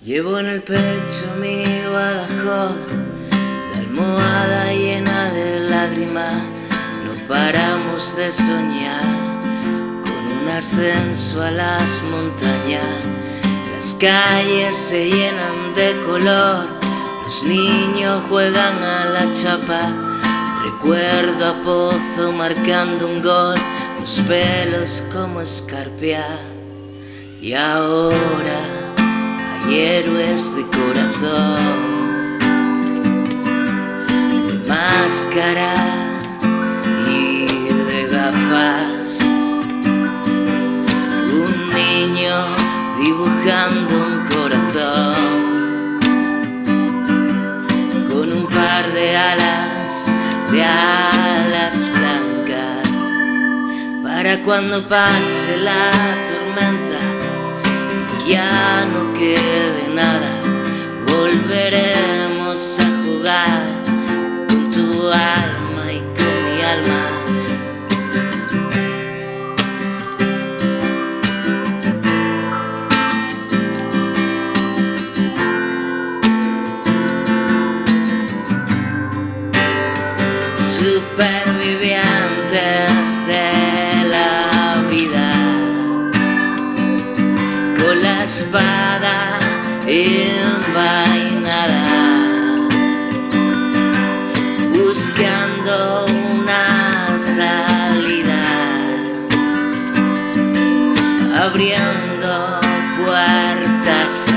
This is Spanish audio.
Llevo en el pecho mi badajoz, la almohada llena de lágrimas. No paramos de soñar con un ascenso a las montañas. Las calles se llenan de color, los niños juegan a la chapa. Recuerdo a Pozo marcando un gol, los pelos como escarpia. Y ahora y héroes de corazón, de máscara y de gafas. Un niño dibujando un corazón. Con un par de alas, de alas blancas, para cuando pase la tormenta ya no quede a jugar con tu alma y con mi alma. Supervivientes de espada envainada, una salida, abriendo puertas.